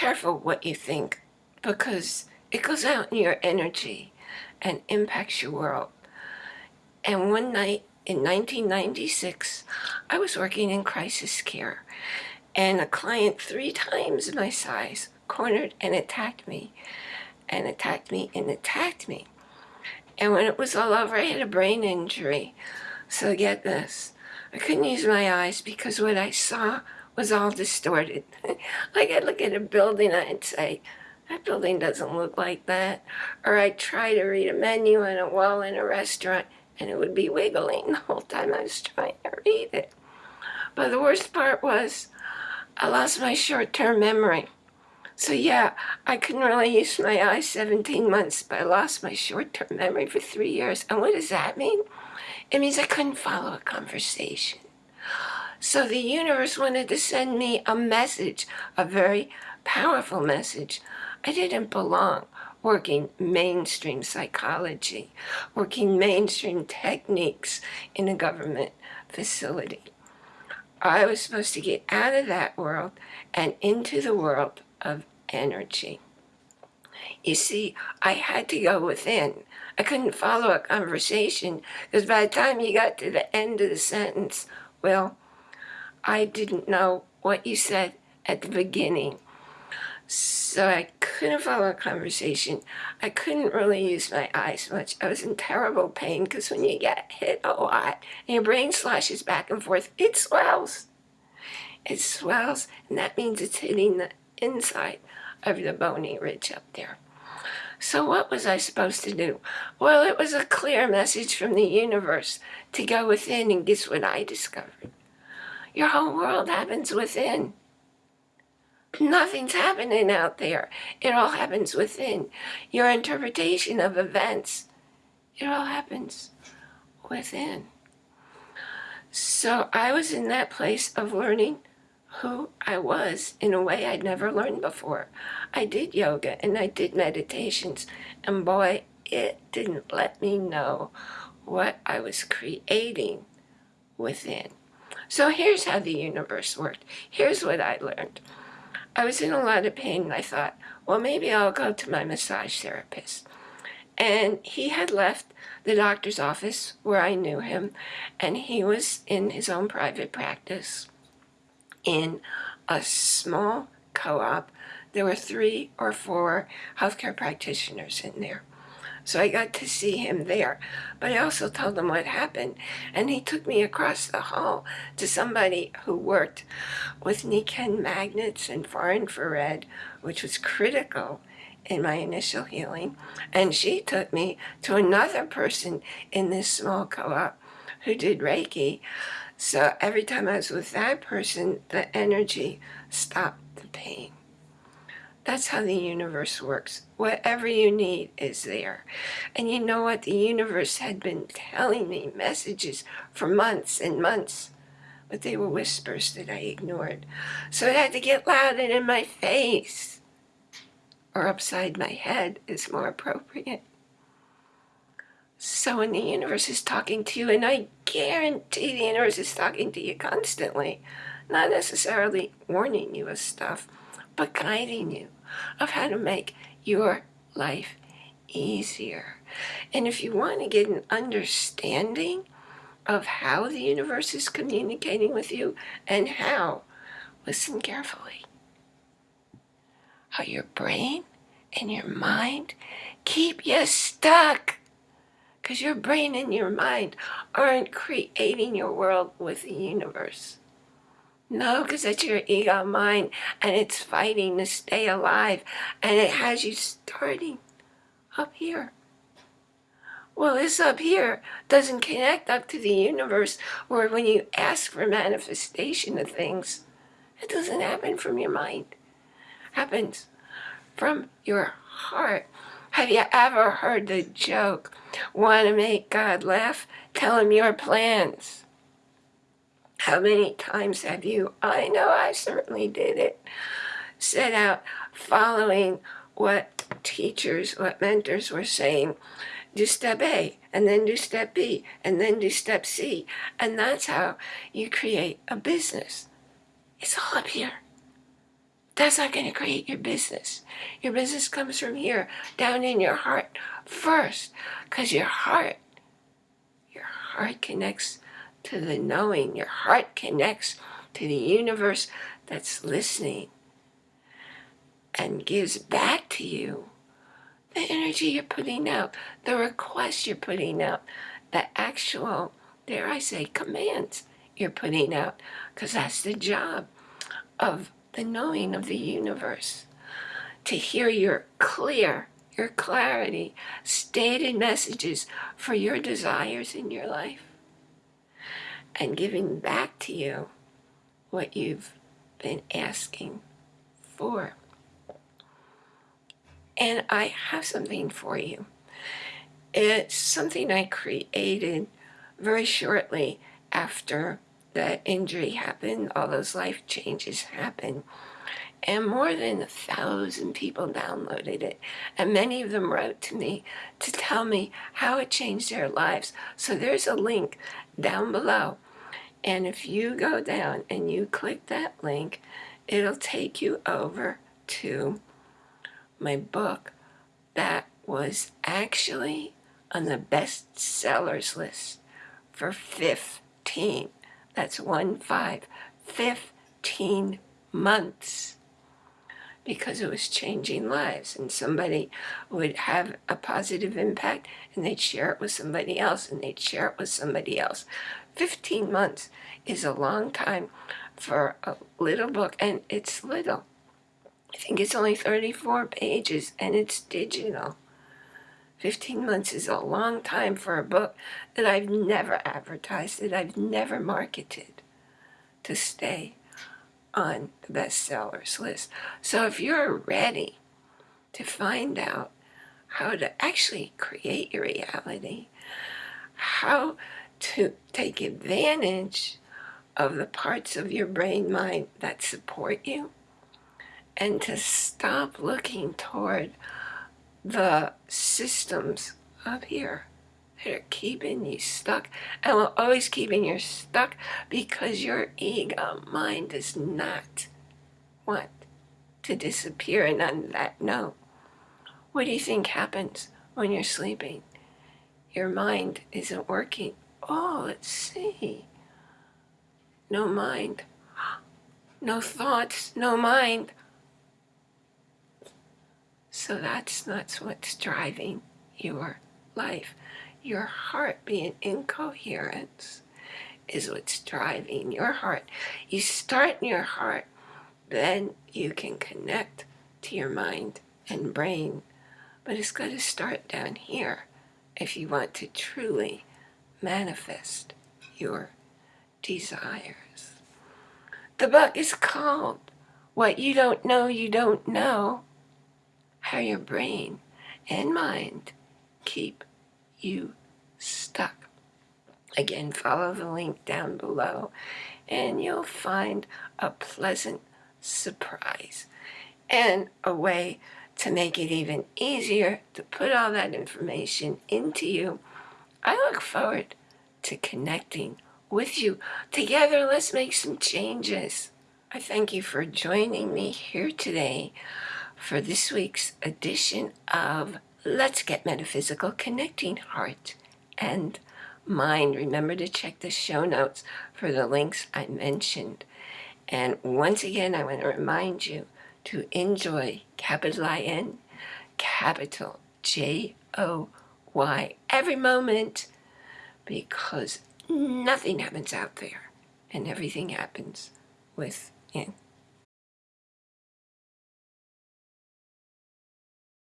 careful what you think because it goes out in your energy and impacts your world. And one night in 1996, I was working in crisis care and a client three times my size cornered and attacked me and attacked me and attacked me. And when it was all over, I had a brain injury. So get this, I couldn't use my eyes because what I saw was all distorted. like I'd look at a building and I'd say, that building doesn't look like that. Or I'd try to read a menu on a wall in a restaurant and it would be wiggling the whole time I was trying to read it. But the worst part was I lost my short-term memory. So yeah, I couldn't really use my eyes 17 months, but I lost my short-term memory for three years. And what does that mean? It means I couldn't follow a conversation. So the universe wanted to send me a message, a very powerful message. I didn't belong working mainstream psychology, working mainstream techniques in a government facility. I was supposed to get out of that world and into the world of energy. You see, I had to go within. I couldn't follow a conversation because by the time you got to the end of the sentence, well, I didn't know what you said at the beginning. So I couldn't follow a conversation. I couldn't really use my eyes much. I was in terrible pain because when you get hit a lot and your brain slashes back and forth, it swells. It swells, and that means it's hitting the inside of the bony ridge up there. So what was I supposed to do? Well, it was a clear message from the universe to go within, and guess what I discovered? Your whole world happens within. Nothing's happening out there. It all happens within. Your interpretation of events, it all happens within. So I was in that place of learning who I was in a way I'd never learned before. I did yoga and I did meditations, and boy, it didn't let me know what I was creating within. So here's how the universe worked. Here's what I learned. I was in a lot of pain and I thought, well, maybe I'll go to my massage therapist. And he had left the doctor's office where I knew him, and he was in his own private practice in a small co-op. There were three or four healthcare practitioners in there. So I got to see him there. But I also told him what happened. And he took me across the hall to somebody who worked with Nikken magnets and far infrared, which was critical in my initial healing. And she took me to another person in this small co-op who did Reiki. So every time I was with that person, the energy stopped the pain. That's how the universe works. Whatever you need is there. And you know what? The universe had been telling me messages for months and months, but they were whispers that I ignored. So it had to get loud and in my face, or upside my head is more appropriate. So when the universe is talking to you, and I guarantee the universe is talking to you constantly, not necessarily warning you of stuff, but guiding you of how to make your life easier. And if you want to get an understanding of how the universe is communicating with you and how, listen carefully, how your brain and your mind keep you stuck because your brain and your mind aren't creating your world with the universe. No, because that's your ego mind, and it's fighting to stay alive, and it has you starting up here. Well, this up here doesn't connect up to the universe, or when you ask for manifestation of things, it doesn't happen from your mind. It happens from your heart. Have you ever heard the joke, want to make God laugh? Tell him your plans. How many times have you, I know I certainly did it, set out following what teachers, what mentors were saying, do step A, and then do step B, and then do step C. And that's how you create a business. It's all up here. That's not going to create your business. Your business comes from here, down in your heart first, because your heart, your heart connects to the knowing. Your heart connects to the universe that's listening and gives back to you the energy you're putting out, the request you're putting out, the actual, dare I say, commands you're putting out, because that's the job of the knowing of the universe. To hear your clear, your clarity, stated messages for your desires in your life. And giving back to you what you've been asking for. And I have something for you. It's something I created very shortly after that injury happened, all those life changes happened. And more than a thousand people downloaded it. And many of them wrote to me to tell me how it changed their lives. So there's a link down below. And if you go down and you click that link, it'll take you over to my book that was actually on the best sellers list for 15 that's one five. 15 months because it was changing lives and somebody would have a positive impact and they'd share it with somebody else and they'd share it with somebody else. 15 months is a long time for a little book and it's little. I think it's only 34 pages and it's digital. 15 months is a long time for a book that I've never advertised, that I've never marketed to stay on the bestsellers list. So if you're ready to find out how to actually create your reality, how to take advantage of the parts of your brain mind that support you, and to stop looking toward the systems up here that are keeping you stuck. And will always keeping you stuck because your ego mind does not want to disappear and on that note. What do you think happens when you're sleeping? Your mind isn't working. Oh let's see. No mind. No thoughts. No mind. So that's that's what's driving your life. Your heart being incoherence is what's driving your heart. You start in your heart, then you can connect to your mind and brain. But it's got to start down here if you want to truly manifest your desires. The book is called What You Don't Know You Don't Know how your brain and mind keep you stuck. Again, follow the link down below and you'll find a pleasant surprise and a way to make it even easier to put all that information into you. I look forward to connecting with you. Together, let's make some changes. I thank you for joining me here today for this week's edition of Let's Get Metaphysical Connecting Heart and Mind. Remember to check the show notes for the links I mentioned. And once again, I want to remind you to enjoy capital I-N, capital J-O-Y every moment because nothing happens out there and everything happens within.